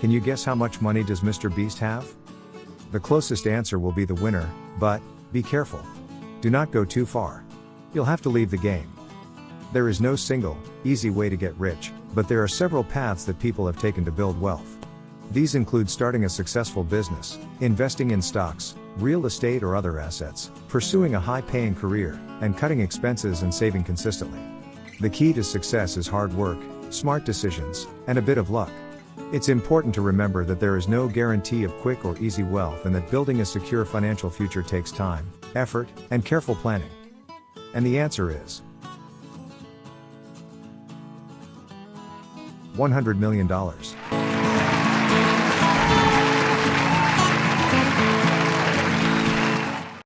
Can you guess how much money does Mr. Beast have? The closest answer will be the winner, but, be careful. Do not go too far. You'll have to leave the game. There is no single, easy way to get rich, but there are several paths that people have taken to build wealth. These include starting a successful business, investing in stocks, real estate or other assets, pursuing a high paying career, and cutting expenses and saving consistently. The key to success is hard work, smart decisions, and a bit of luck. It's important to remember that there is no guarantee of quick or easy wealth and that building a secure financial future takes time, effort, and careful planning. And the answer is $100 million.